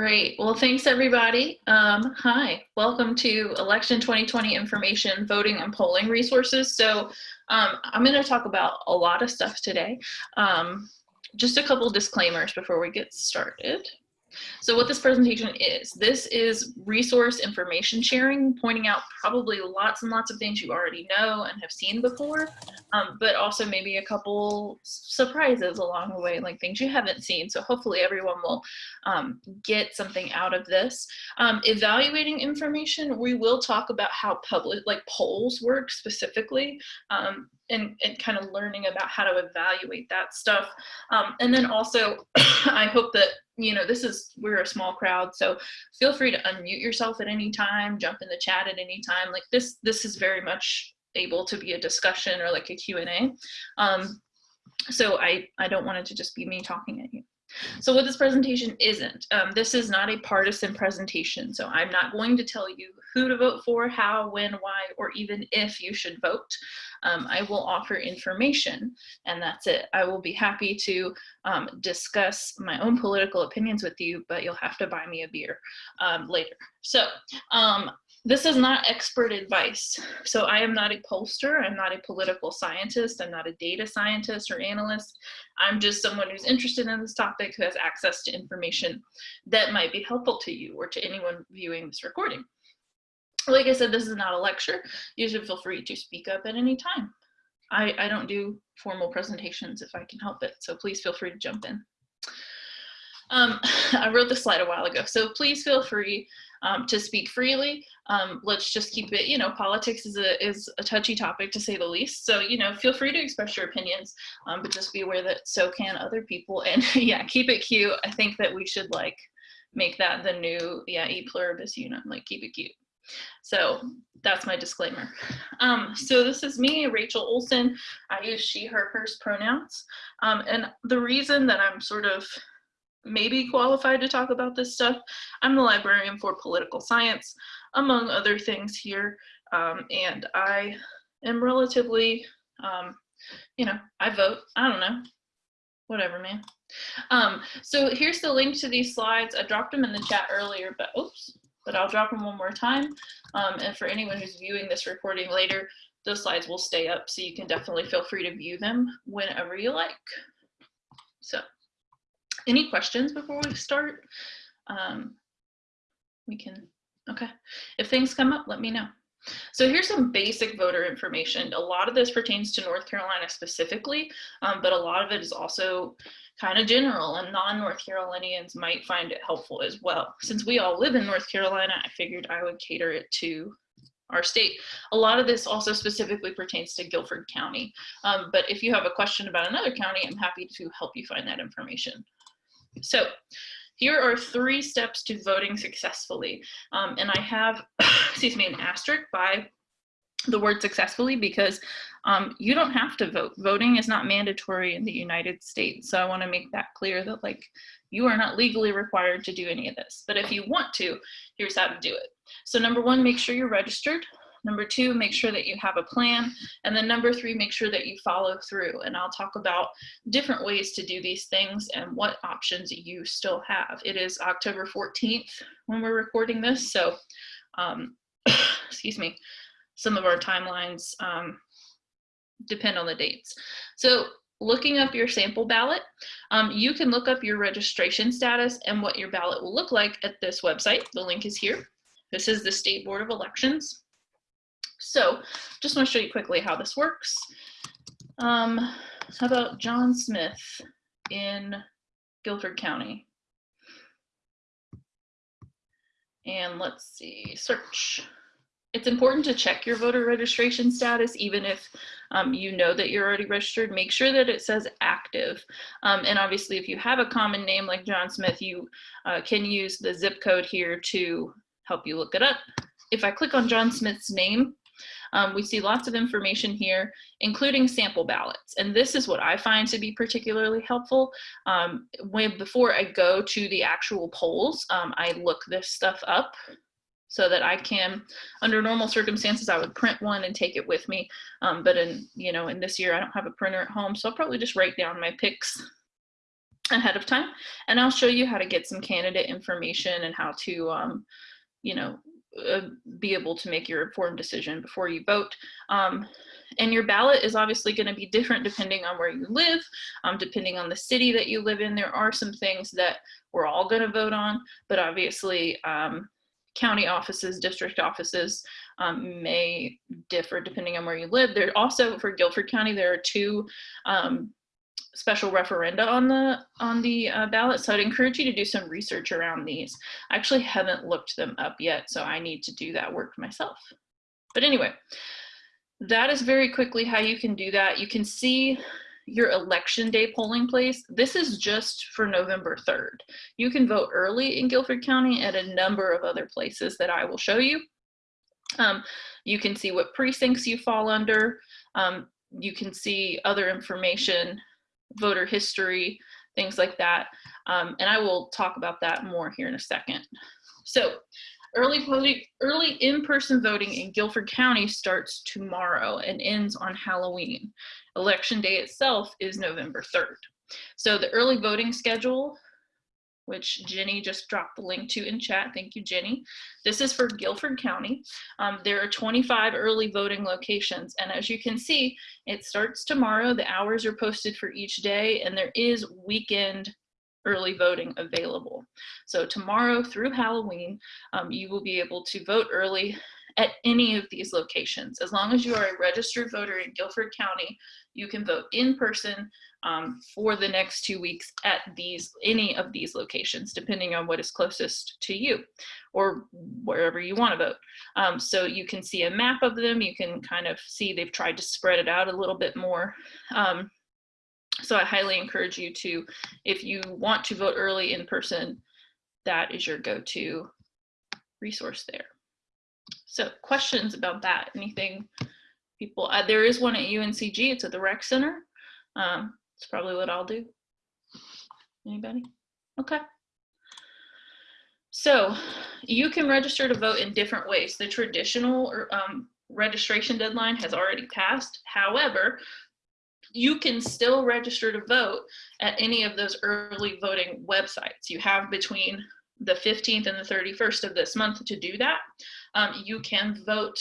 Great. Well, thanks everybody. Um, hi, welcome to Election 2020 Information, Voting and Polling Resources. So um, I'm going to talk about a lot of stuff today. Um, just a couple disclaimers before we get started. So what this presentation is, this is resource information sharing, pointing out probably lots and lots of things you already know and have seen before, um, but also maybe a couple surprises along the way, like things you haven't seen. So hopefully everyone will um, get something out of this. Um, evaluating information, we will talk about how public, like polls work specifically. Um, and, and kind of learning about how to evaluate that stuff. Um, and then also, I hope that, you know, this is, we're a small crowd, so feel free to unmute yourself at any time, jump in the chat at any time. Like this, this is very much able to be a discussion or like a Q&A. Um, so I, I don't want it to just be me talking at you. So what this presentation isn't, um, this is not a partisan presentation. So I'm not going to tell you who to vote for, how, when, why, or even if you should vote. Um, I will offer information and that's it. I will be happy to um, discuss my own political opinions with you, but you'll have to buy me a beer um, later. So um, this is not expert advice. So I am not a pollster, I'm not a political scientist, I'm not a data scientist or analyst. I'm just someone who's interested in this topic who has access to information that might be helpful to you or to anyone viewing this recording. Like I said, this is not a lecture. You should feel free to speak up at any time. I, I don't do formal presentations if I can help it, so please feel free to jump in. Um, I wrote this slide a while ago, so please feel free um, to speak freely. Um, let's just keep it, you know, politics is a, is a touchy topic to say the least. So, you know, feel free to express your opinions, um, but just be aware that so can other people. And yeah, keep it cute. I think that we should like make that the new, yeah, e pluribus unum, like keep it cute. So that's my disclaimer. Um, so this is me, Rachel Olson. I use she, her, hers pronouns. Um, and the reason that I'm sort of maybe qualified to talk about this stuff. I'm the librarian for political science, among other things here. Um, and I am relatively, um, you know, I vote, I don't know, whatever, man. Um, so here's the link to these slides. I dropped them in the chat earlier, but oops, but I'll drop them one more time. Um, and for anyone who's viewing this recording later, those slides will stay up, so you can definitely feel free to view them whenever you like. So. Any questions before we start? Um, we can, okay. If things come up, let me know. So here's some basic voter information. A lot of this pertains to North Carolina specifically, um, but a lot of it is also kind of general and non-North Carolinians might find it helpful as well. Since we all live in North Carolina, I figured I would cater it to our state. A lot of this also specifically pertains to Guilford County. Um, but if you have a question about another county, I'm happy to help you find that information. So here are three steps to voting successfully. Um, and I have, excuse me, an asterisk by the word successfully because um, you don't have to vote. Voting is not mandatory in the United States. So I wanna make that clear that like you are not legally required to do any of this. But if you want to, here's how to do it. So number one, make sure you're registered. Number two, make sure that you have a plan. And then number three, make sure that you follow through. And I'll talk about different ways to do these things and what options you still have. It is October 14th when we're recording this. So, um, excuse me, some of our timelines um, depend on the dates. So looking up your sample ballot, um, you can look up your registration status and what your ballot will look like at this website. The link is here. This is the State Board of Elections. So just want to show you quickly how this works. Um, how about John Smith in Guilford County? And let's see, search. It's important to check your voter registration status, even if um, you know that you're already registered. Make sure that it says active. Um, and obviously, if you have a common name like John Smith, you uh, can use the zip code here to help you look it up. If I click on John Smith's name, um, we see lots of information here, including sample ballots. And this is what I find to be particularly helpful. Um, when, before I go to the actual polls, um, I look this stuff up so that I can, under normal circumstances, I would print one and take it with me. Um, but in, you know, in this year, I don't have a printer at home, so I'll probably just write down my picks ahead of time. And I'll show you how to get some candidate information and how to, um, you know, uh, be able to make your informed decision before you vote. Um, and your ballot is obviously going to be different depending on where you live, um, depending on the city that you live in. There are some things that we're all going to vote on, but obviously um, county offices, district offices um, may differ depending on where you live. There also, for Guilford County, there are two um, special referenda on the on the uh, ballot. So I'd encourage you to do some research around these. I actually haven't looked them up yet, so I need to do that work myself. But anyway, that is very quickly how you can do that. You can see your election day polling place. This is just for November 3rd. You can vote early in Guilford County at a number of other places that I will show you. Um, you can see what precincts you fall under. Um, you can see other information, voter history, things like that. Um, and I will talk about that more here in a second. So Early voting, early in-person voting in Guilford County starts tomorrow and ends on Halloween. Election day itself is November 3rd. So the early voting schedule, which Jenny just dropped the link to in chat. Thank you, Jenny. This is for Guilford County. Um, there are 25 early voting locations. And as you can see, it starts tomorrow. The hours are posted for each day and there is weekend early voting available. So tomorrow through Halloween, um, you will be able to vote early at any of these locations. As long as you are a registered voter in Guilford County, you can vote in person um, for the next two weeks at these any of these locations, depending on what is closest to you or wherever you want to vote. Um, so you can see a map of them. You can kind of see they've tried to spread it out a little bit more. Um, so I highly encourage you to, if you want to vote early in person, that is your go-to resource there. So questions about that? Anything people, uh, there is one at UNCG, it's at the rec center. Um, it's probably what I'll do. Anybody? Okay. So you can register to vote in different ways. The traditional um, registration deadline has already passed. However, you can still register to vote at any of those early voting websites. You have between the 15th and the 31st of this month to do that. Um, you can vote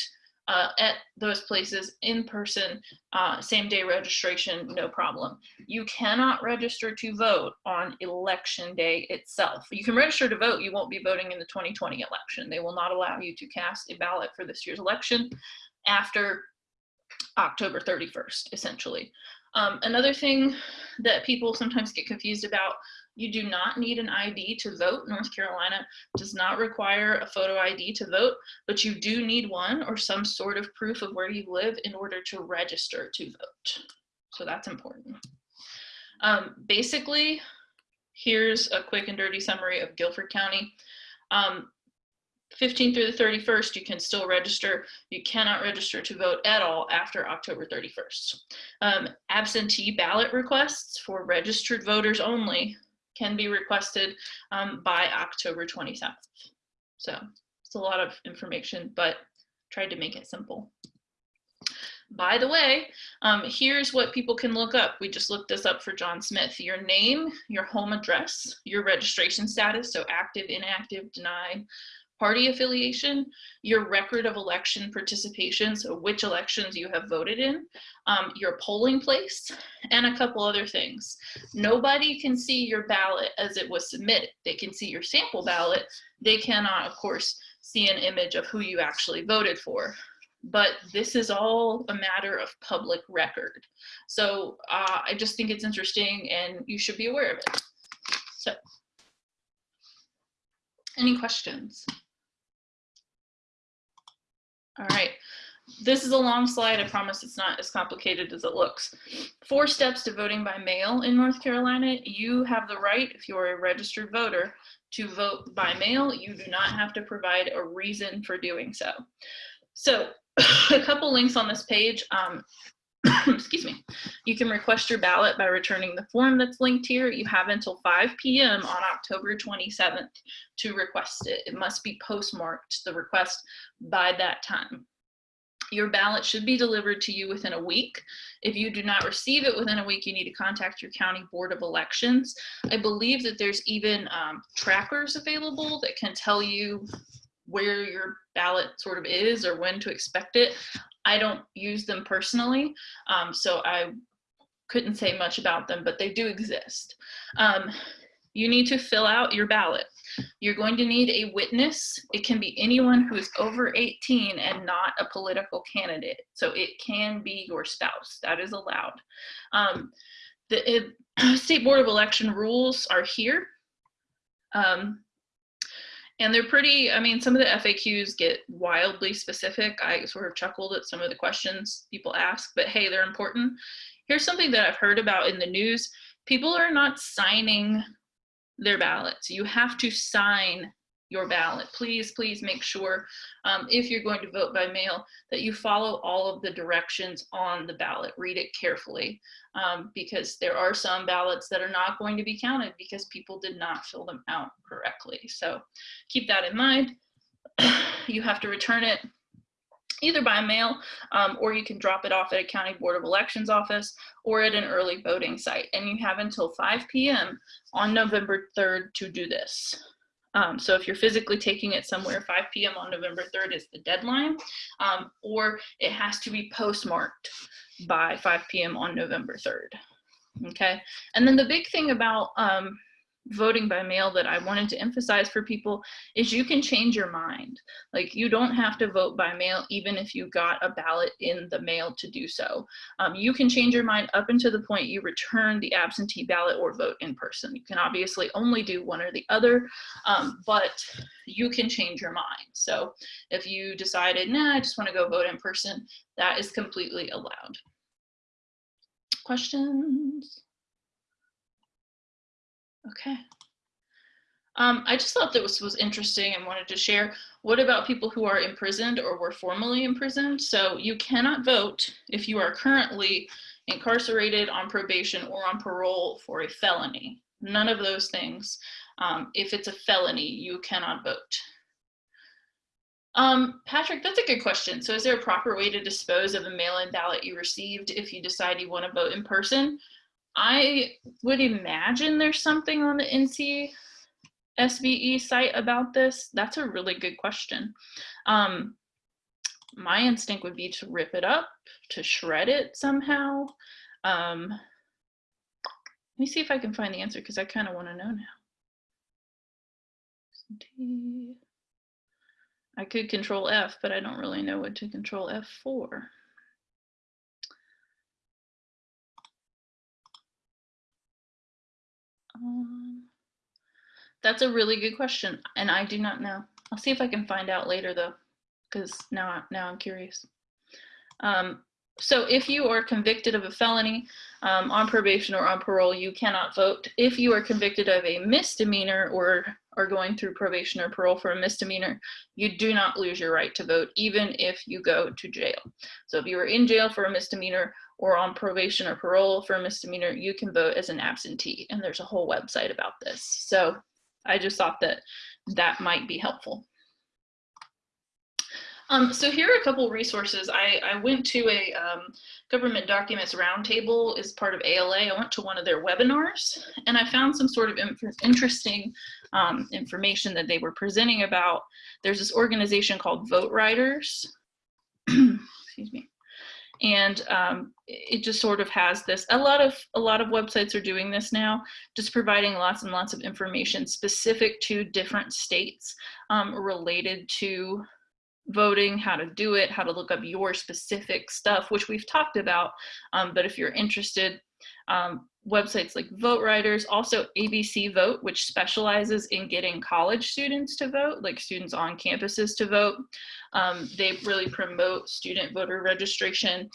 uh, at those places in person, uh, same day registration, no problem. You cannot register to vote on election day itself. You can register to vote, you won't be voting in the 2020 election. They will not allow you to cast a ballot for this year's election after October 31st, essentially. Um, another thing that people sometimes get confused about, you do not need an ID to vote. North Carolina does not require a photo ID to vote, but you do need one or some sort of proof of where you live in order to register to vote. So that's important. Um, basically, here's a quick and dirty summary of Guilford County. Um, 15th through the 31st, you can still register. You cannot register to vote at all after October 31st. Um, absentee ballot requests for registered voters only can be requested um, by October 27th. So it's a lot of information, but tried to make it simple. By the way, um, here's what people can look up. We just looked this up for John Smith. Your name, your home address, your registration status, so active, inactive, denied, party affiliation, your record of election participation, so which elections you have voted in, um, your polling place, and a couple other things. Nobody can see your ballot as it was submitted. They can see your sample ballot. They cannot, of course, see an image of who you actually voted for. But this is all a matter of public record. So uh, I just think it's interesting and you should be aware of it. So, any questions? All right. This is a long slide. I promise it's not as complicated as it looks. Four steps to voting by mail in North Carolina. You have the right, if you're a registered voter, to vote by mail. You do not have to provide a reason for doing so. So a couple links on this page. Um, excuse me, you can request your ballot by returning the form that's linked here. You have until 5 p.m. on October 27th to request it. It must be postmarked, the request, by that time. Your ballot should be delivered to you within a week. If you do not receive it within a week, you need to contact your county board of elections. I believe that there's even um, trackers available that can tell you where your ballot sort of is or when to expect it. I don't use them personally, um, so I couldn't say much about them, but they do exist. Um, you need to fill out your ballot. You're going to need a witness. It can be anyone who is over 18 and not a political candidate. So it can be your spouse. That is allowed. Um, the it, State Board of Election rules are here. Um, and they're pretty, I mean, some of the FAQs get wildly specific. I sort of chuckled at some of the questions people ask, but hey, they're important. Here's something that I've heard about in the news. People are not signing their ballots. You have to sign your ballot. Please, please make sure um, if you're going to vote by mail that you follow all of the directions on the ballot. Read it carefully um, because there are some ballots that are not going to be counted because people did not fill them out correctly. So keep that in mind. you have to return it either by mail um, or you can drop it off at a county board of elections office or at an early voting site and you have until 5 p.m on november 3rd to do this um, so if you're physically taking it somewhere, 5 p.m. on November 3rd is the deadline, um, or it has to be postmarked by 5 p.m. on November 3rd. Okay, and then the big thing about um, voting by mail that I wanted to emphasize for people is you can change your mind. Like you don't have to vote by mail even if you got a ballot in the mail to do so. Um, you can change your mind up until the point you return the absentee ballot or vote in person. You can obviously only do one or the other, um, but you can change your mind. So if you decided, nah, I just wanna go vote in person, that is completely allowed. Questions? Okay. Um, I just thought this was, interesting and wanted to share. What about people who are imprisoned or were formerly imprisoned? So you cannot vote if you are currently incarcerated on probation or on parole for a felony. None of those things. Um, if it's a felony, you cannot vote. Um, Patrick, that's a good question. So is there a proper way to dispose of a mail-in ballot you received if you decide you want to vote in person? I would imagine there's something on the NC SBE site about this. That's a really good question. Um, my instinct would be to rip it up, to shred it somehow. Um, let me see if I can find the answer because I kind of want to know now. I could control F, but I don't really know what to control F for. Um, that's a really good question, and I do not know. I'll see if I can find out later though, because now, now I'm curious. Um, so if you are convicted of a felony um, on probation or on parole, you cannot vote. If you are convicted of a misdemeanor or are going through probation or parole for a misdemeanor, you do not lose your right to vote, even if you go to jail. So if you are in jail for a misdemeanor or on probation or parole for a misdemeanor, you can vote as an absentee. And there's a whole website about this. So I just thought that that might be helpful. Um, so here are a couple resources. I, I went to a um, government documents roundtable as part of ALA. I went to one of their webinars and I found some sort of interesting um, information that they were presenting about. There's this organization called Vote Riders. Excuse me and um, it just sort of has this a lot of a lot of websites are doing this now just providing lots and lots of information specific to different states um, related to voting how to do it how to look up your specific stuff which we've talked about um, but if you're interested um, websites like Vote Riders, also ABC Vote, which specializes in getting college students to vote, like students on campuses to vote. Um, they really promote student voter registration.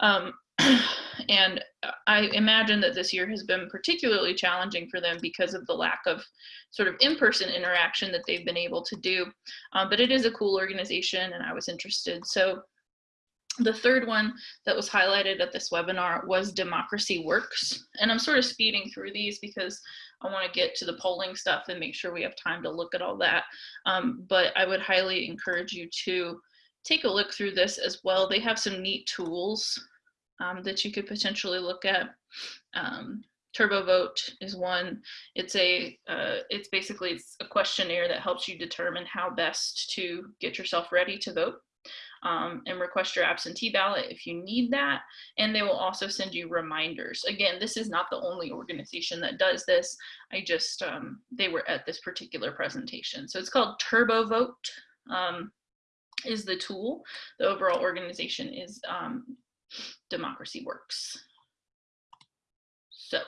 Um, and I imagine that this year has been particularly challenging for them because of the lack of sort of in-person interaction that they've been able to do. Um, but it is a cool organization and I was interested. So the third one that was highlighted at this webinar was Democracy Works. And I'm sort of speeding through these because I want to get to the polling stuff and make sure we have time to look at all that. Um, but I would highly encourage you to take a look through this as well. They have some neat tools um, that you could potentially look at. Um, TurboVote is one. It's a, uh, it's basically it's a questionnaire that helps you determine how best to get yourself ready to vote. Um, and request your absentee ballot if you need that. And they will also send you reminders. Again, this is not the only organization that does this. I just, um, they were at this particular presentation. So it's called TurboVote um, is the tool. The overall organization is um, Democracy Works. So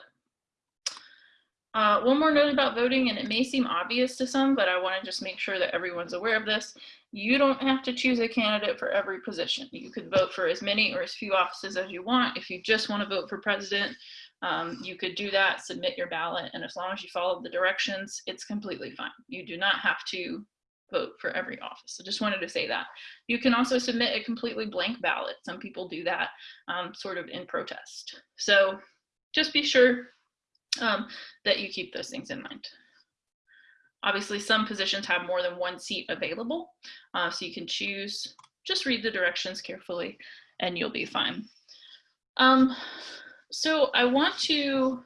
uh, one more note about voting, and it may seem obvious to some, but I want to just make sure that everyone's aware of this. You don't have to choose a candidate for every position. You could vote for as many or as few offices as you want. If you just want to vote for president, um, you could do that, submit your ballot, and as long as you follow the directions, it's completely fine. You do not have to vote for every office. So just wanted to say that. You can also submit a completely blank ballot. Some people do that um, sort of in protest. So just be sure um, that you keep those things in mind. Obviously, some positions have more than one seat available, uh, so you can choose, just read the directions carefully and you'll be fine. Um, so I want to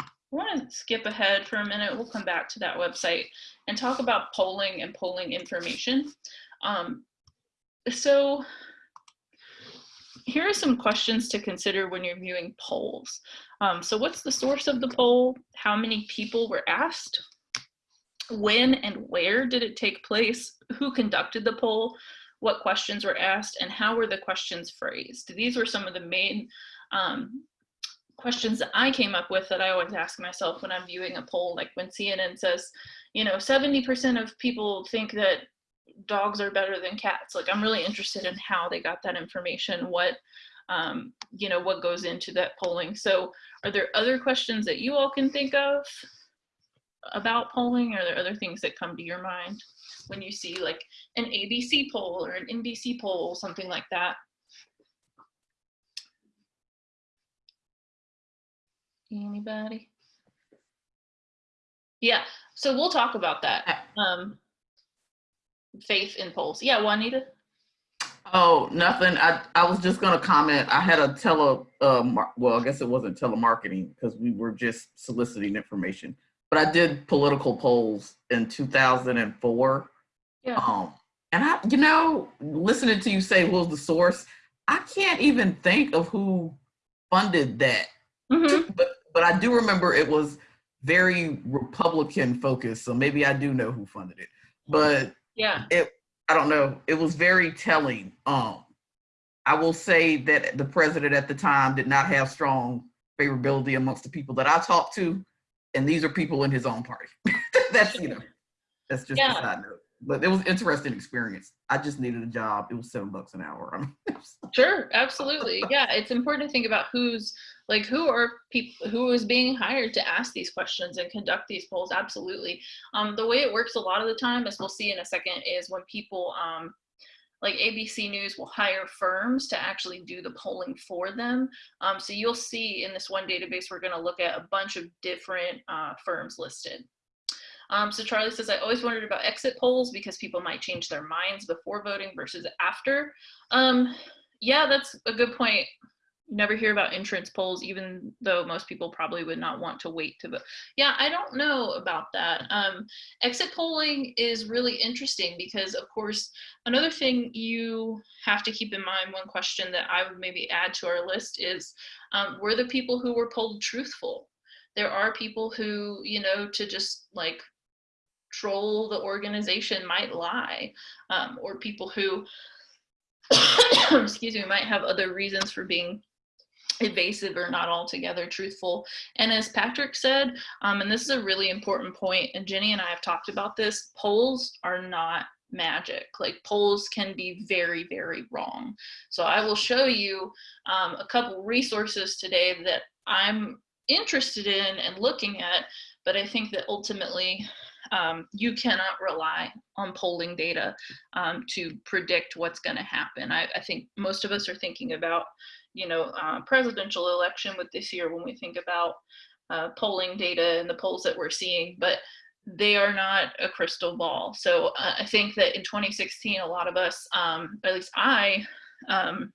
I want to skip ahead for a minute. We'll come back to that website and talk about polling and polling information. Um, so here are some questions to consider when you're viewing polls. Um, so what's the source of the poll? How many people were asked? When and where did it take place? Who conducted the poll? What questions were asked and how were the questions phrased? These were some of the main um, questions that I came up with that I always ask myself when I'm viewing a poll, like when CNN says, you know, 70% of people think that dogs are better than cats. Like I'm really interested in how they got that information, what, um, you know, what goes into that polling. So are there other questions that you all can think of about polling? Are there other things that come to your mind when you see like an ABC poll or an NBC poll, something like that? Anybody? Yeah, so we'll talk about that. Um, faith in polls. Yeah, Juanita? Oh, nothing. I, I was just going to comment. I had a tele, uh, well, I guess it wasn't telemarketing because we were just soliciting information. But I did political polls in 2004. Yeah. Um, and I, you know, listening to you say was the source, I can't even think of who funded that. Mm -hmm. But but I do remember it was very Republican focused. So maybe I do know who funded it. But yeah. It I don't know. It was very telling. Um I will say that the president at the time did not have strong favorability amongst the people that I talked to. And these are people in his own party. that's, you know, that's just yeah. a side note. But it was interesting experience. I just needed a job. It was seven bucks an hour. sure, absolutely. Yeah, it's important to think about who's like who are people who is being hired to ask these questions and conduct these polls absolutely um, the way it works a lot of the time as we'll see in a second is when people um, like ABC News will hire firms to actually do the polling for them. Um, so you'll see in this one database, we're gonna look at a bunch of different uh, firms listed. Um, so Charlie says, I always wondered about exit polls because people might change their minds before voting versus after. Um, yeah, that's a good point never hear about entrance polls, even though most people probably would not want to wait to vote. Yeah, I don't know about that. Um, exit polling is really interesting because, of course, another thing you have to keep in mind, one question that I would maybe add to our list is, um, were the people who were polled truthful? There are people who, you know, to just like troll the organization might lie, um, or people who, excuse me, might have other reasons for being evasive or not altogether truthful. And as Patrick said, um, and this is a really important point, and Jenny and I have talked about this, polls are not magic. Like polls can be very, very wrong. So I will show you um, a couple resources today that I'm interested in and looking at, but I think that ultimately um, you cannot rely on polling data um, to predict what's going to happen. I, I, think most of us are thinking about you know, uh, presidential election with this year when we think about uh, polling data and the polls that we're seeing. But they are not a crystal ball. So uh, I think that in 2016, a lot of us, um, at least I, um,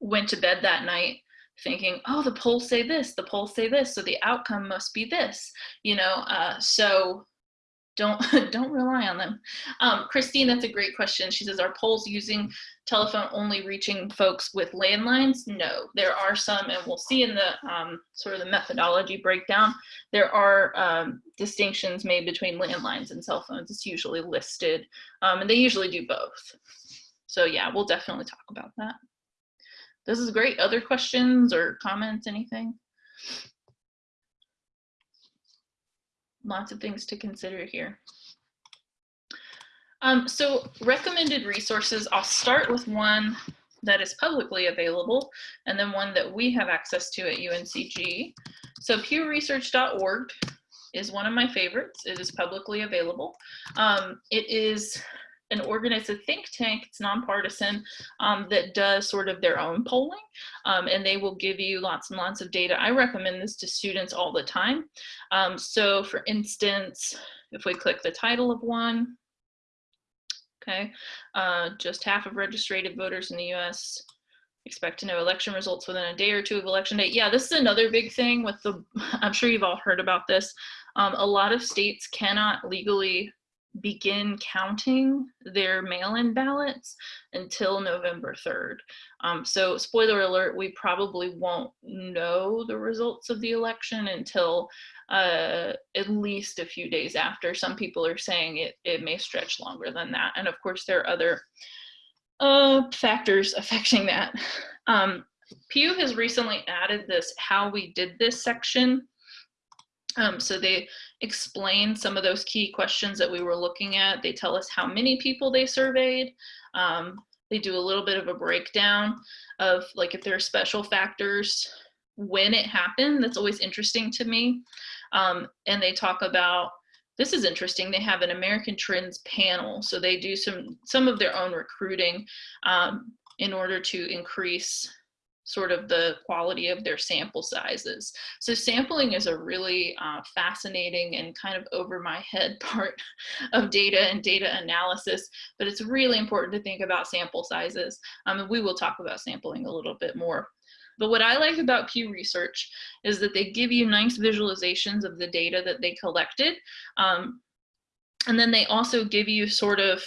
went to bed that night thinking, oh, the polls say this, the polls say this, so the outcome must be this, you know. Uh, so don't don't rely on them. Um, Christine, that's a great question. She says, are polls using telephone only reaching folks with landlines? No, there are some, and we'll see in the um, sort of the methodology breakdown, there are um, distinctions made between landlines and cell phones. It's usually listed, um, and they usually do both. So yeah, we'll definitely talk about that. This is great. Other questions or comments, anything? Lots of things to consider here. Um, so recommended resources, I'll start with one that is publicly available and then one that we have access to at UNCG. So pewresearch.org is one of my favorites. It is publicly available. Um, it is an organized a think tank, it's nonpartisan, um, that does sort of their own polling, um, and they will give you lots and lots of data. I recommend this to students all the time. Um, so for instance, if we click the title of one, okay, uh, just half of registered voters in the US expect to know election results within a day or two of election day. Yeah, this is another big thing with the, I'm sure you've all heard about this. Um, a lot of states cannot legally begin counting their mail-in ballots until November 3rd. Um, so spoiler alert, we probably won't know the results of the election until uh, at least a few days after. Some people are saying it, it may stretch longer than that. And of course there are other uh, factors affecting that. Um, Pew has recently added this how we did this section um, so they explain some of those key questions that we were looking at. They tell us how many people they surveyed. Um, they do a little bit of a breakdown of like if there are special factors when it happened. That's always interesting to me. Um, and they talk about this is interesting. They have an American Trends panel, so they do some some of their own recruiting um, in order to increase sort of the quality of their sample sizes. So sampling is a really uh, fascinating and kind of over my head part of data and data analysis, but it's really important to think about sample sizes. Um, we will talk about sampling a little bit more. But what I like about Pew Research is that they give you nice visualizations of the data that they collected. Um, and then they also give you sort of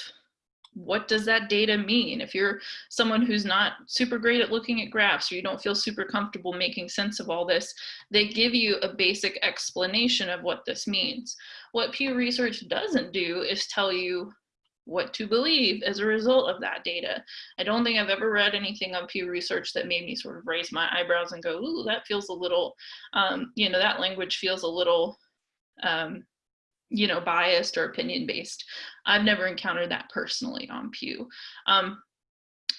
what does that data mean? If you're someone who's not super great at looking at graphs or you don't feel super comfortable making sense of all this, they give you a basic explanation of what this means. What Pew Research doesn't do is tell you what to believe as a result of that data. I don't think I've ever read anything on Pew Research that made me sort of raise my eyebrows and go, ooh, that feels a little, um, you know, that language feels a little um, you know, biased or opinion based. I've never encountered that personally on Pew. Um,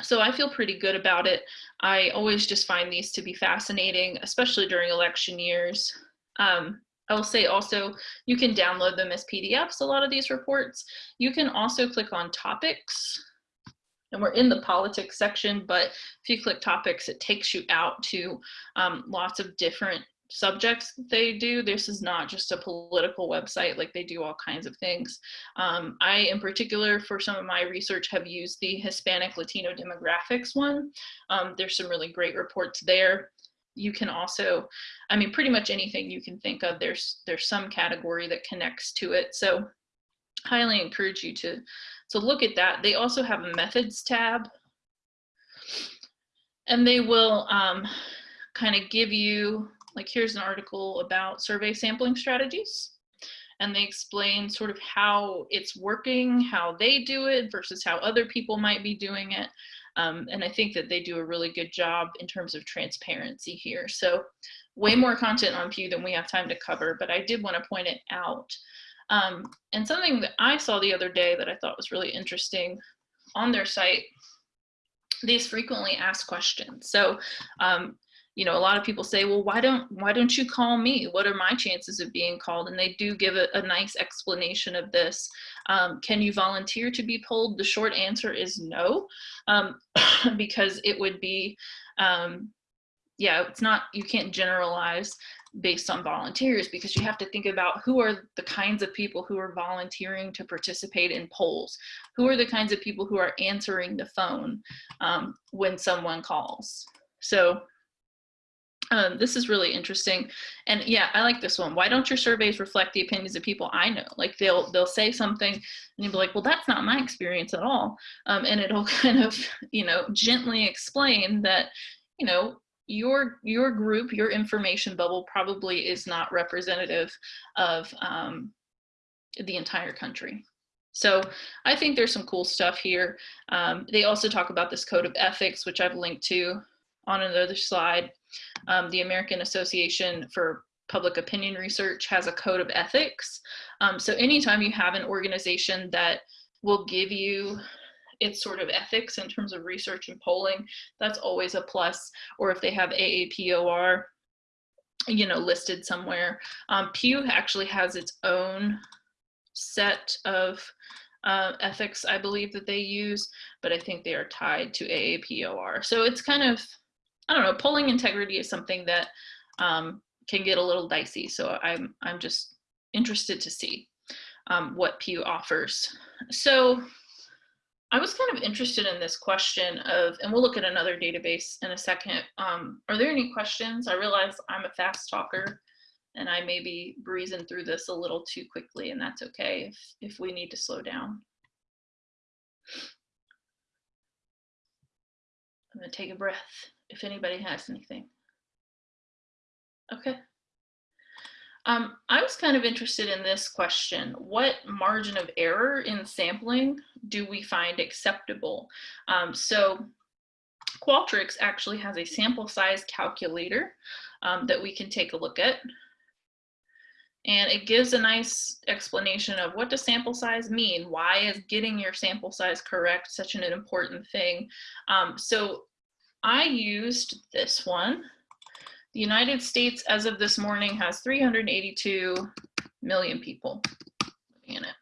so I feel pretty good about it. I always just find these to be fascinating, especially during election years. Um, I will say also, you can download them as PDFs, a lot of these reports. You can also click on topics, and we're in the politics section, but if you click topics, it takes you out to um, lots of different subjects they do. This is not just a political website, like they do all kinds of things. Um, I, in particular, for some of my research, have used the Hispanic Latino demographics one. Um, there's some really great reports there. You can also, I mean, pretty much anything you can think of, there's, there's some category that connects to it. So highly encourage you to, to look at that. They also have a methods tab and they will um, kind of give you like here's an article about survey sampling strategies and they explain sort of how it's working, how they do it versus how other people might be doing it. Um, and I think that they do a really good job in terms of transparency here. So way more content on Pew than we have time to cover, but I did want to point it out. Um, and something that I saw the other day that I thought was really interesting on their site, these frequently asked questions. So um, you know, a lot of people say, well, why don't, why don't you call me? What are my chances of being called? And they do give a, a nice explanation of this. Um, can you volunteer to be polled? The short answer is no, um, because it would be, um, yeah, it's not, you can't generalize. based on volunteers because you have to think about who are the kinds of people who are volunteering to participate in polls who are the kinds of people who are answering the phone um, when someone calls so um, this is really interesting. And yeah i like this one. Why don't your surveys reflect the opinions of people i know? Like they'll they'll say something and you'll be like well that's not my experience at all. Um, and it'll kind of you know gently explain that you know your your group your information bubble probably is not representative of um, the entire country. So i think there's some cool stuff here. Um, they also talk about this code of ethics which i've linked to on another slide um, the American Association for Public Opinion Research has a code of ethics. Um, so anytime you have an organization that will give you its sort of ethics in terms of research and polling, that's always a plus. Or if they have AAPOR, you know, listed somewhere. Um, Pew actually has its own set of uh, ethics, I believe that they use, but I think they are tied to AAPOR. So it's kind of I don't know, polling integrity is something that um, can get a little dicey. So I'm, I'm just interested to see um, what Pew offers. So I was kind of interested in this question of, and we'll look at another database in a second. Um, are there any questions? I realize I'm a fast talker and I may be breezing through this a little too quickly and that's okay if, if we need to slow down. I'm gonna take a breath if anybody has anything. Okay. Um, I was kind of interested in this question. What margin of error in sampling do we find acceptable? Um, so Qualtrics actually has a sample size calculator um, that we can take a look at. And it gives a nice explanation of what does sample size mean? Why is getting your sample size correct such an important thing? Um, so I used this one. The United States, as of this morning, has 382 million people in it.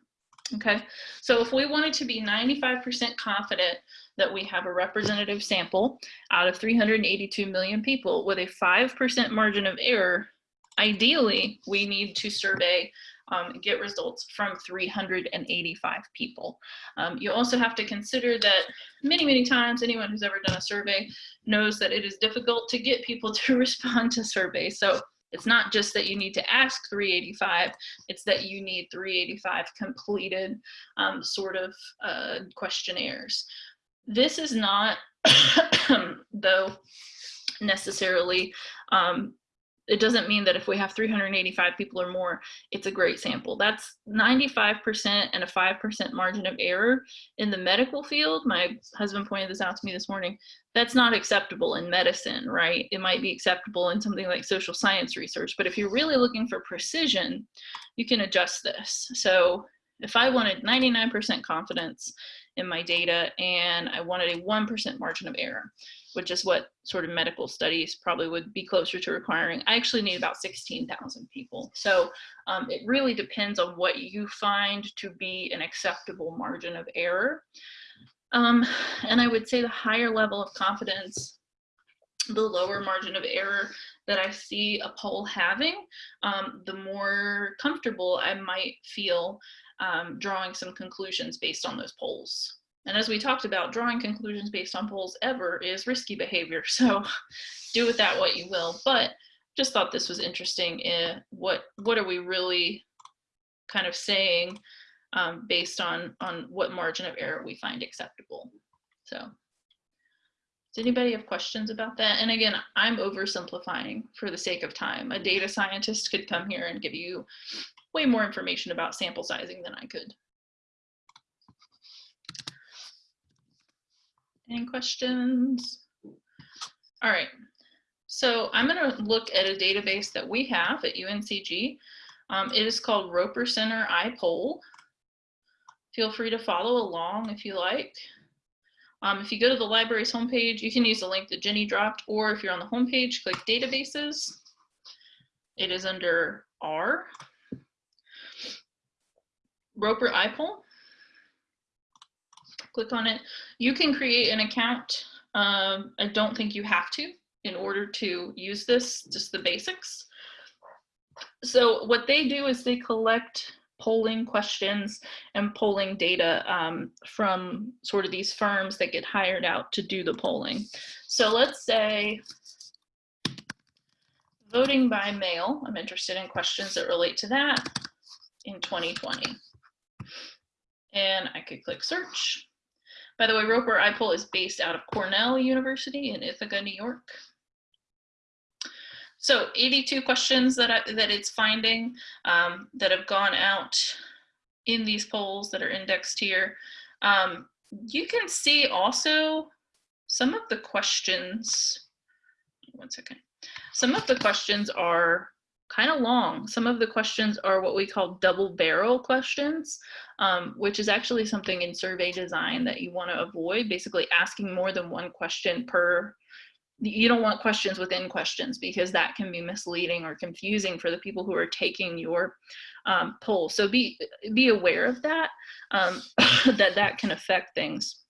Okay, so if we wanted to be 95% confident that we have a representative sample out of 382 million people with a 5% margin of error, ideally we need to survey um, get results from 385 people. Um, you also have to consider that many, many times anyone who's ever done a survey knows that it is difficult to get people to respond to surveys. So it's not just that you need to ask 385, it's that you need 385 completed um, sort of uh, questionnaires. This is not, though, necessarily um, it doesn't mean that if we have 385 people or more, it's a great sample. That's 95% and a 5% margin of error in the medical field. My husband pointed this out to me this morning. That's not acceptable in medicine, right? It might be acceptable in something like social science research, but if you're really looking for precision, you can adjust this. So if I wanted 99% confidence in my data and I wanted a 1% margin of error, which is what sort of medical studies probably would be closer to requiring. I actually need about 16,000 people. So um, it really depends on what you find to be an acceptable margin of error. Um, and I would say the higher level of confidence, the lower margin of error that I see a poll having, um, the more comfortable I might feel um, drawing some conclusions based on those polls. And as we talked about, drawing conclusions based on polls ever is risky behavior. So do with that what you will. But just thought this was interesting. In what what are we really kind of saying um, based on on what margin of error we find acceptable? So does anybody have questions about that? And again, I'm oversimplifying for the sake of time. A data scientist could come here and give you way more information about sample sizing than I could. Any questions? All right, so I'm gonna look at a database that we have at UNCG. Um, it is called Roper Center iPoll. Feel free to follow along if you like. Um, if you go to the library's homepage, you can use the link that Jenny dropped, or if you're on the homepage, click databases. It is under R. Roper iPoll click on it. You can create an account. Um, I don't think you have to in order to use this, just the basics. so what they do is they collect polling questions and polling data um, from sort of these firms that get hired out to do the polling. So let's say voting by mail, I'm interested in questions that relate to that in 2020. And I could click search. By the way, Roper iPoll is based out of Cornell University in Ithaca, New York. So 82 questions that, I, that it's finding um, that have gone out in these polls that are indexed here. Um, you can see also some of the questions, one second. Some of the questions are kind of long. Some of the questions are what we call double barrel questions, um, which is actually something in survey design that you want to avoid, basically asking more than one question per you don't want questions within questions because that can be misleading or confusing for the people who are taking your um, poll. So be be aware of that, um, that that can affect things.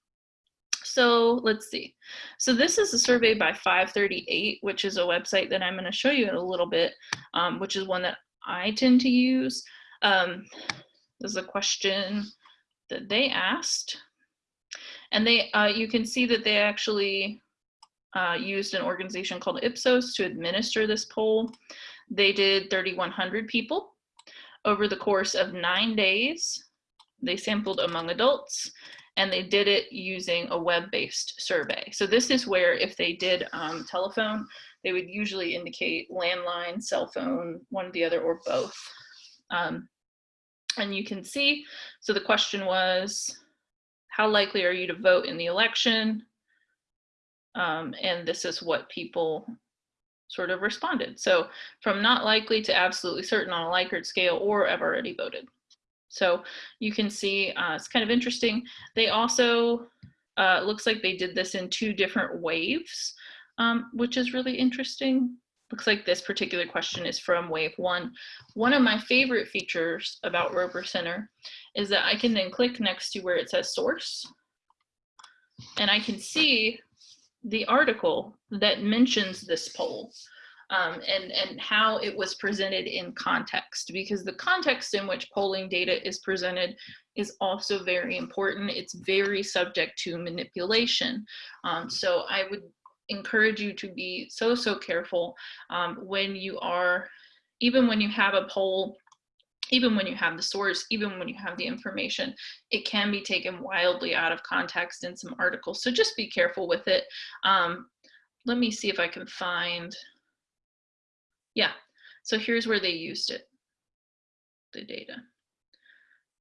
So let's see. So this is a survey by 538, which is a website that I'm going to show you in a little bit, um, which is one that I tend to use. Um, this is a question that they asked. And they, uh, you can see that they actually uh, used an organization called Ipsos to administer this poll. They did 3,100 people over the course of nine days. They sampled among adults and they did it using a web-based survey. So this is where if they did um, telephone, they would usually indicate landline, cell phone, one or the other, or both. Um, and you can see, so the question was, how likely are you to vote in the election? Um, and this is what people sort of responded. So from not likely to absolutely certain on a Likert scale or I've already voted. So you can see uh, it's kind of interesting. They also, uh, looks like they did this in two different waves, um, which is really interesting. Looks like this particular question is from wave one. One of my favorite features about Roper Center is that I can then click next to where it says source and I can see the article that mentions this poll um, and, and how it was presented in context because the context in which polling data is presented is also very important. It's very subject to manipulation. Um, so I would encourage you to be so, so careful um, when you are, even when you have a poll even when you have the source, even when you have the information, it can be taken wildly out of context in some articles. So just be careful with it. Um, let me see if I can find, yeah. So here's where they used it, the data.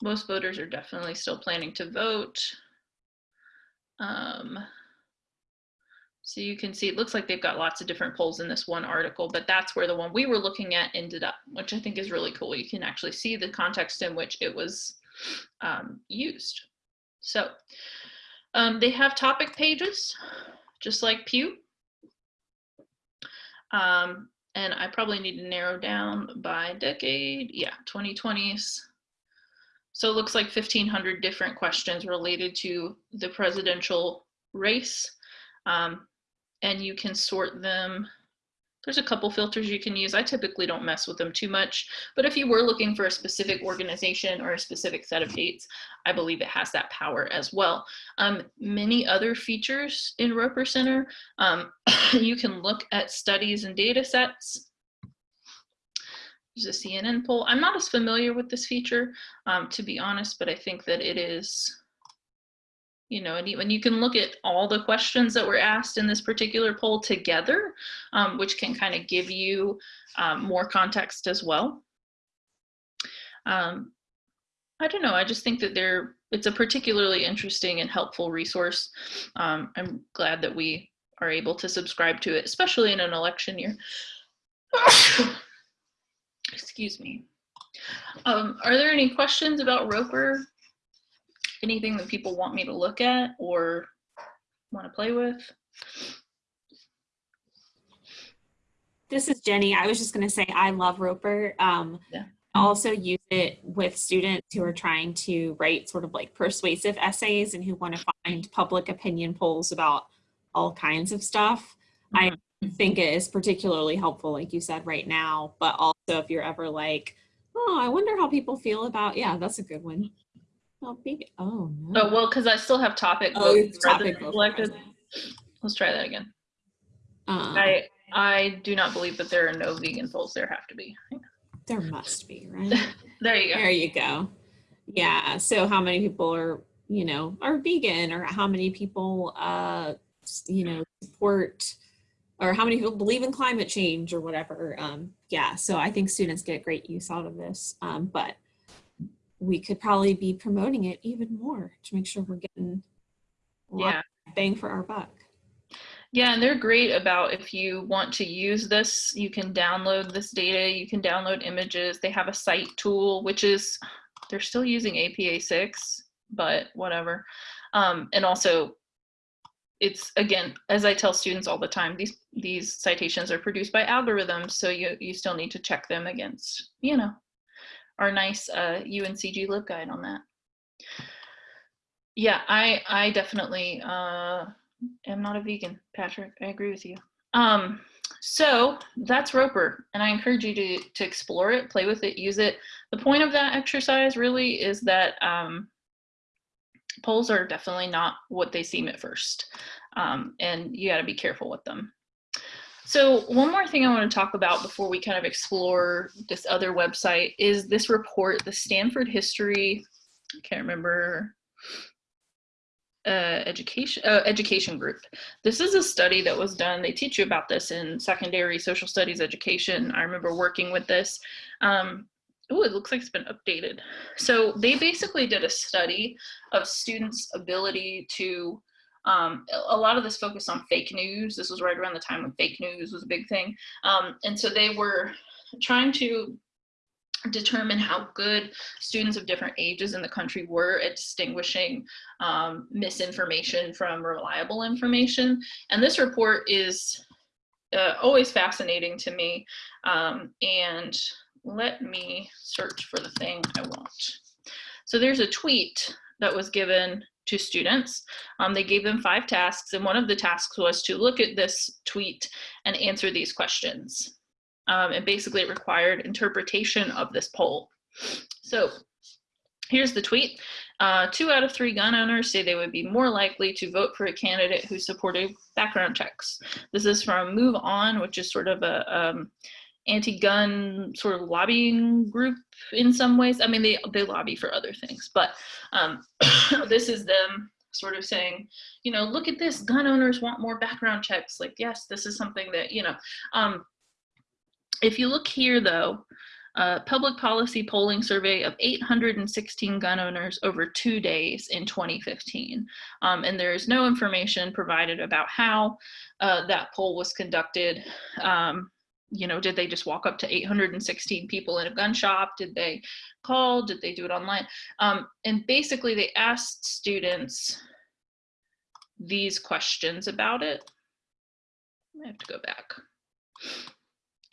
Most voters are definitely still planning to vote. Um, so you can see, it looks like they've got lots of different polls in this one article, but that's where the one we were looking at ended up, which I think is really cool. You can actually see the context in which it was um, used. So um, they have topic pages, just like Pew. Um, and I probably need to narrow down by decade. Yeah, 2020s. So it looks like 1500 different questions related to the presidential race. Um, and you can sort them. There's a couple filters you can use. I typically don't mess with them too much, but if you were looking for a specific organization or a specific set of dates, I believe it has that power as well. Um, many other features in Roper Center, um, you can look at studies and data sets. There's a CNN poll. I'm not as familiar with this feature, um, to be honest, but I think that it is you know, and when you can look at all the questions that were asked in this particular poll together, um, which can kind of give you um, more context as well. Um, I don't know, I just think that they're, it's a particularly interesting and helpful resource. Um, I'm glad that we are able to subscribe to it, especially in an election year. Excuse me. Um, are there any questions about Roper anything that people want me to look at or want to play with? This is Jenny. I was just going to say I love Roper. Um, yeah. I also use it with students who are trying to write sort of like persuasive essays and who want to find public opinion polls about all kinds of stuff. Mm -hmm. I mm-hmm. think it is particularly helpful, like you said, right now, but also if you're ever like, oh, I wonder how people feel about, yeah, that's a good one. Oh. Oh, no. Oh, well, because I still have topic Oh, it's topic president vote elected. president. Let's try that again. Um, I I do not believe that there are no vegan polls. There have to be. there must be, right? There you go. There you go. Yeah. So how many people are, you know, are vegan or how many people, uh, you know, support or how many people believe in climate change or whatever. Um, yeah. So I think students get great use out of this. Um, but we could probably be promoting it even more to make sure we're getting Yeah. bang for our buck. Yeah, and they're great about if you want to use this, you can download this data, you can download images. They have a cite tool, which is, they're still using APA 6, but whatever. Um, and also, it's again, as I tell students all the time, these these citations are produced by algorithms, so you you still need to check them against, you know, our nice uh, UNCG LibGuide on that. Yeah, I I definitely uh, am not a vegan, Patrick. I agree with you. Um, so that's Roper, and I encourage you to to explore it, play with it, use it. The point of that exercise really is that um, polls are definitely not what they seem at first, um, and you got to be careful with them. So one more thing I want to talk about before we kind of explore this other website is this report, the Stanford History. I can't remember uh, education uh, education group. This is a study that was done. They teach you about this in secondary social studies education. I remember working with this. Um, oh, it looks like it's been updated. So they basically did a study of students' ability to. Um, a lot of this focused on fake news. This was right around the time when fake news was a big thing. Um, and so they were trying to determine how good students of different ages in the country were at distinguishing um, misinformation from reliable information. And this report is uh, always fascinating to me. Um, and let me search for the thing I want. So there's a tweet that was given to students. Um, they gave them five tasks, and one of the tasks was to look at this tweet and answer these questions. Um, and basically it required interpretation of this poll. So here's the tweet. Uh, two out of three gun owners say they would be more likely to vote for a candidate who supported background checks. This is from MoveOn, which is sort of a um, anti-gun sort of lobbying group in some ways. I mean, they, they lobby for other things, but um, this is them sort of saying, you know, look at this, gun owners want more background checks. Like, yes, this is something that, you know, um, if you look here though, uh, public policy polling survey of 816 gun owners over two days in 2015. Um, and there is no information provided about how uh, that poll was conducted. Um, you know, did they just walk up to 816 people in a gun shop? Did they call? Did they do it online? Um, and basically they asked students these questions about it. I have to go back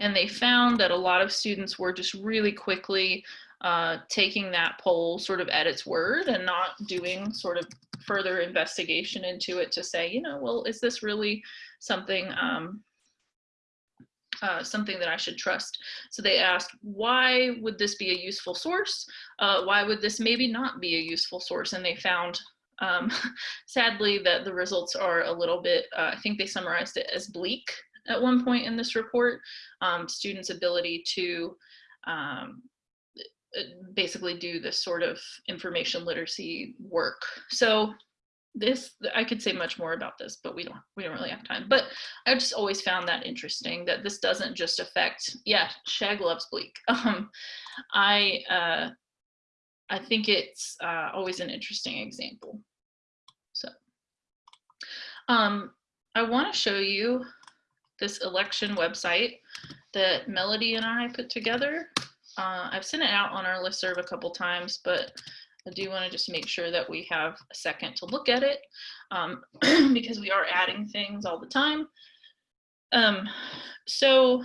and they found that a lot of students were just really quickly uh, taking that poll sort of at its word and not doing sort of further investigation into it to say, you know, well, is this really something um, uh, something that I should trust? So they asked, why would this be a useful source? Uh, why would this maybe not be a useful source? And they found um, sadly that the results are a little bit, uh, I think they summarized it as bleak at one point in this report, um, students' ability to um, basically do this sort of information literacy work. So this, I could say much more about this, but we don't, we don't really have time. But I just always found that interesting that this doesn't just affect, yeah, Shag loves bleak. Um, I, uh, I think it's uh, always an interesting example. So um, I want to show you this election website that Melody and I put together. Uh, I've sent it out on our listserv a couple times, but I do want to just make sure that we have a second to look at it um, because we are adding things all the time. Um, so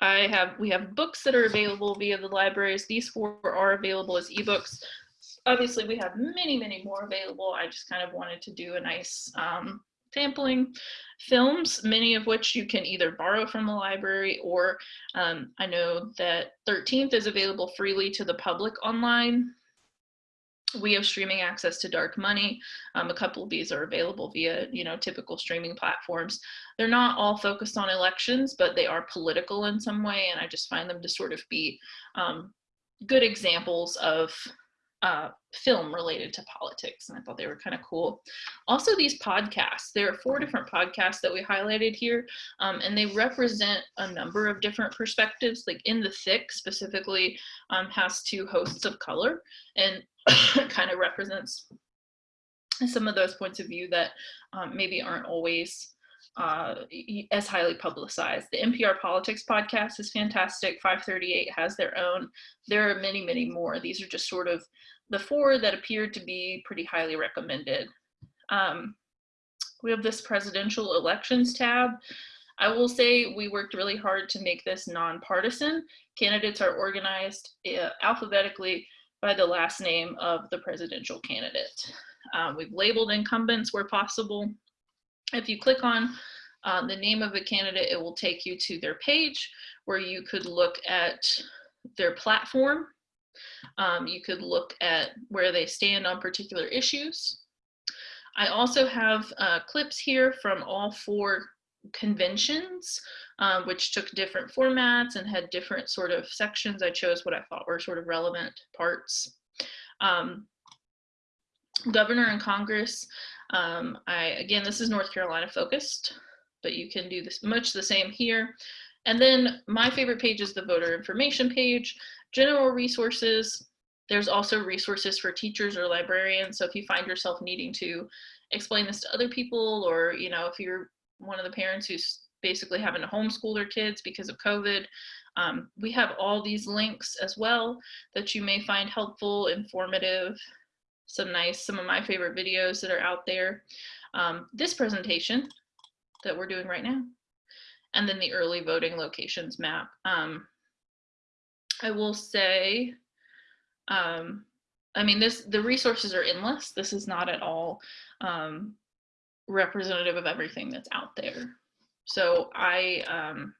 I have, we have books that are available via the libraries. These four are available as ebooks. Obviously, we have many, many more available. I just kind of wanted to do a nice um, sampling films, many of which you can either borrow from the library or um, I know that 13th is available freely to the public online. We have streaming access to Dark Money. Um, a couple of these are available via, you know, typical streaming platforms. They're not all focused on elections, but they are political in some way, and I just find them to sort of be um, good examples of uh, film related to politics, and I thought they were kind of cool. Also, these podcasts. There are four different podcasts that we highlighted here, um, and they represent a number of different perspectives. Like In the Thick specifically um, has two hosts of color, and kind of represents some of those points of view that um, maybe aren't always uh, as highly publicized. The NPR Politics podcast is fantastic. 538 has their own. There are many, many more. These are just sort of the four that appeared to be pretty highly recommended. Um, we have this presidential elections tab. I will say we worked really hard to make this nonpartisan. Candidates are organized uh, alphabetically by the last name of the presidential candidate. Um, we've labeled incumbents where possible. If you click on uh, the name of a candidate, it will take you to their page where you could look at their platform um, you could look at where they stand on particular issues. I also have uh, clips here from all four conventions, um, which took different formats and had different sort of sections. I chose what I thought were sort of relevant parts. Um, governor and Congress, um, I, again, this is North Carolina focused, but you can do this much the same here. And then my favorite page is the voter information page general resources. There's also resources for teachers or librarians. So if you find yourself needing to explain this to other people, or you know, if you're one of the parents who's basically having to homeschool their kids because of COVID, um, we have all these links as well that you may find helpful, informative, some nice, some of my favorite videos that are out there. Um, this presentation that we're doing right now, and then the early voting locations map. Um, I will say, um, I mean, this the resources are endless. This is not at all um, representative of everything that's out there. So I um,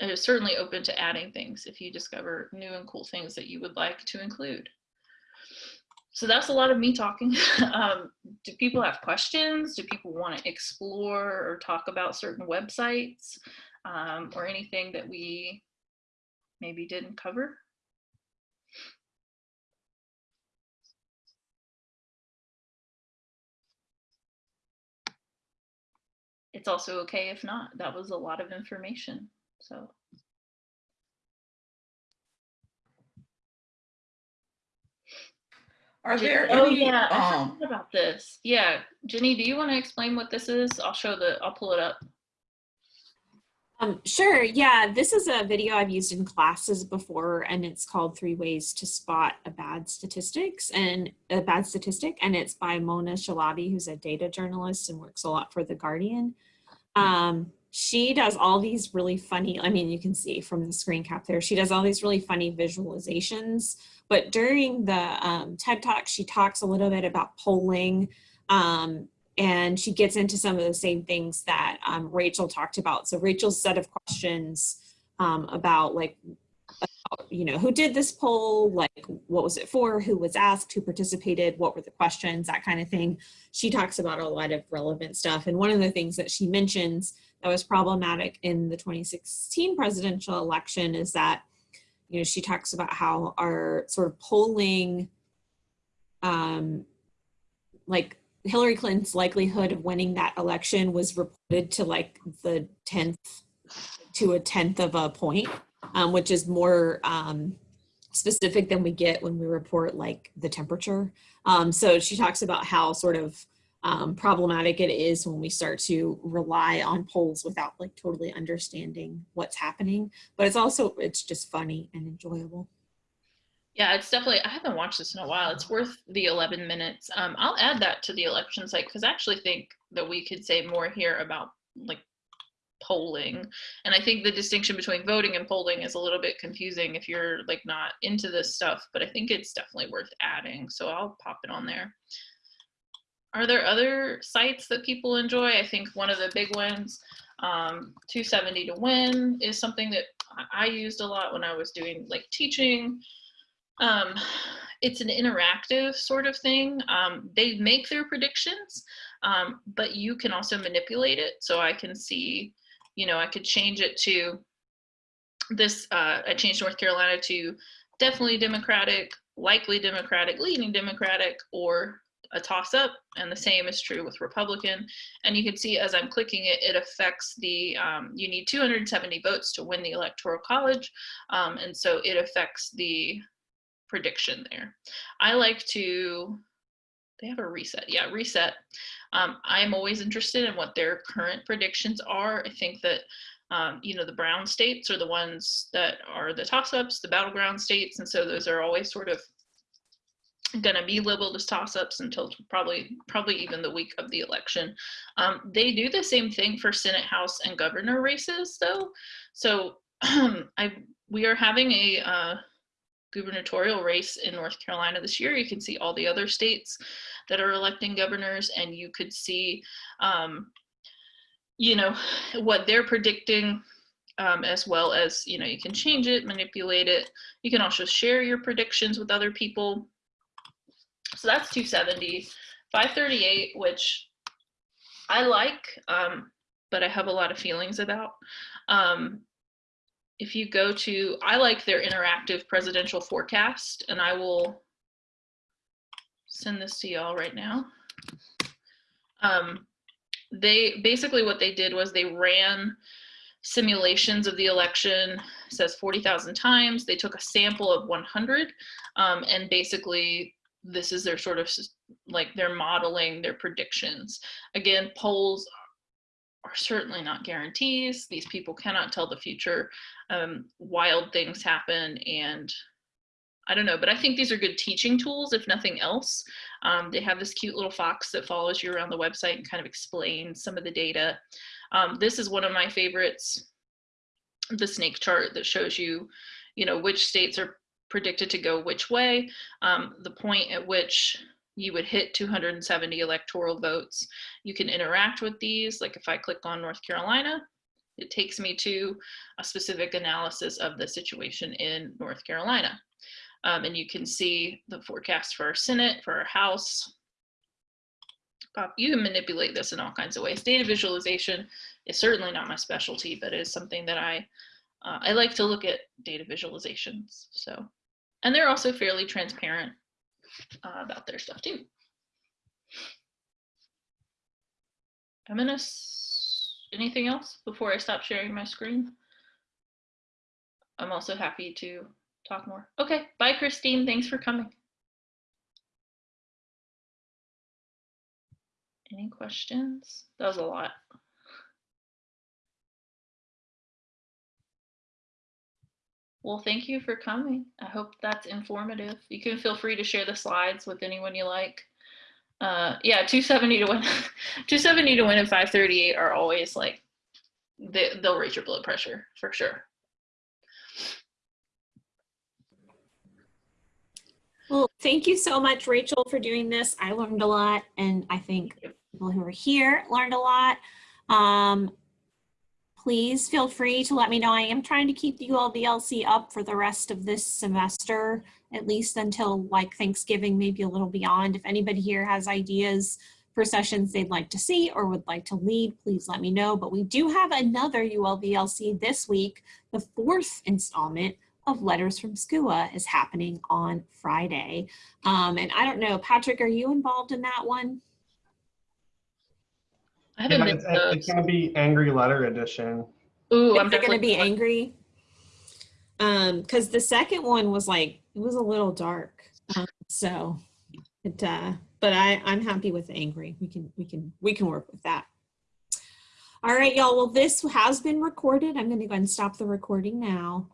am certainly open to adding things if you discover new and cool things that you would like to include. So that's a lot of me talking. um, do people have questions? Do people want to explore or talk about certain websites um, or anything that we maybe didn't cover? It's also okay if not. That was a lot of information. So. Are there oh any, yeah, I um, about this. Yeah, Jenny, do you want to explain what this is? I'll show the. I'll pull it up. Um, sure. Yeah, this is a video I've used in classes before, and it's called Three Ways to Spot a Bad Statistics and a Bad Statistic, and it's by Mona Chalabi who's a data journalist and works a lot for The Guardian. Um, she does all these really funny, I mean, you can see from the screen cap there, she does all these really funny visualizations. But during the um, TED Talk, she talks a little bit about polling um, and she gets into some of the same things that um, Rachel talked about. So Rachel's set of questions um, about like, you know, who did this poll, like what was it for, who was asked, who participated, what were the questions, that kind of thing. She talks about a lot of relevant stuff. And one of the things that she mentions that was problematic in the 2016 presidential election is that, you know, she talks about how our sort of polling, um, like Hillary Clinton's likelihood of winning that election was reported to like the 10th to a tenth of a point, um, which is more um, specific than we get when we report like the temperature. Um, so she talks about how sort of um, problematic it is when we start to rely on polls without like totally understanding what's happening. But it's also, it's just funny and enjoyable. Yeah, it's definitely, I haven't watched this in a while. It's worth the 11 minutes. Um, I'll add that to the election site because I actually think that we could say more here about like polling. And I think the distinction between voting and polling is a little bit confusing if you're like not into this stuff, but I think it's definitely worth adding. So I'll pop it on there. Are there other sites that people enjoy? I think one of the big ones, um, 270 to win is something that I- used a lot when I was doing like teaching. Um, it's an interactive sort of thing. Um, they make their predictions, um, but you can also manipulate it. So I can see, you know, I could change it to this, uh, I changed North Carolina to definitely Democratic, likely Democratic, leaning Democratic, or a toss up. And the same is true with Republican. And you can see as I'm clicking it, it affects the, um, you need 270 votes to win the Electoral College. Um, and so it affects the prediction there. I like to, they have a reset. Yeah, reset. Um, I'm always interested in what their current predictions are. I think that um, you know, the brown states are the ones that are the toss-ups, the battleground states, and so those are always sort of going to be labeled as toss-ups until probably probably even the week of the election. Um, they do the same thing for Senate, House, and governor races, though. So I we are having a uh, gubernatorial race in North Carolina this year. You can see all the other states that are electing governors, and you could see um, you know, what they're predicting um, as well as, you know, you can change it, manipulate it. You can also share your predictions with other people. So that's 270. 538, which I like, um, but I have a lot of feelings about. Um, if you go to, I like their interactive presidential forecast, and I will send this to y'all right now. Um, they basically what they did was they ran simulations of the election says 40,000 times they took a sample of 100 um, and basically this is their sort of like they're modeling their predictions again polls are certainly not guarantees these people cannot tell the future um, wild things happen and I don't know, but I think these are good teaching tools, if nothing else. Um, they have this cute little fox that follows you around the website and kind of explains some of the data. Um, this is one of my favorites, the snake chart that shows you, you know, which states are predicted to go which way, um, the point at which you would hit 270 electoral votes. You can interact with these, like if I click on North Carolina, it takes me to a specific analysis of the situation in North Carolina. Um, and you can see the forecast for our Senate, for our House. You can manipulate this in all kinds of ways. Data visualization is certainly not my specialty, but it is something that I, uh, I like to look at data visualizations. So, and they're also fairly transparent uh, about their stuff too. I'm gonna, anything else before I stop sharing my screen? I'm also happy to talk more. Okay, bye Christine, thanks for coming. Any questions? That was a lot. Well, thank you for coming. I hope that's informative. You can feel free to share the slides with anyone you like. Uh, yeah, 270 to win, 270 to win and 538 are always like, they, they'll raise your blood pressure for sure. Well, thank you so much, Rachel, for doing this. I learned a lot, and I think people who are here learned a lot. Um, please feel free to let me know. I am trying to keep the ULVLC up for the rest of this semester, at least until like Thanksgiving, maybe a little beyond. If anybody here has ideas for sessions they'd like to see or would like to lead, please let me know. But we do have another ULVLC this week, the fourth installment of Letters from SCUA is happening on Friday. Um, and I don't know, Patrick, are you involved in that one? I haven't Yeah, been it's, to it's gonna be Angry Letter Edition. Ooh, I'm Is it gonna be going. angry? Um, cause the second one was like, it was a little dark. Um, so it, uh, but I, I'm happy with angry. We can, we can, we can work with that. All right, y'all. Well, this has been recorded. I'm gonna go ahead and stop the recording now.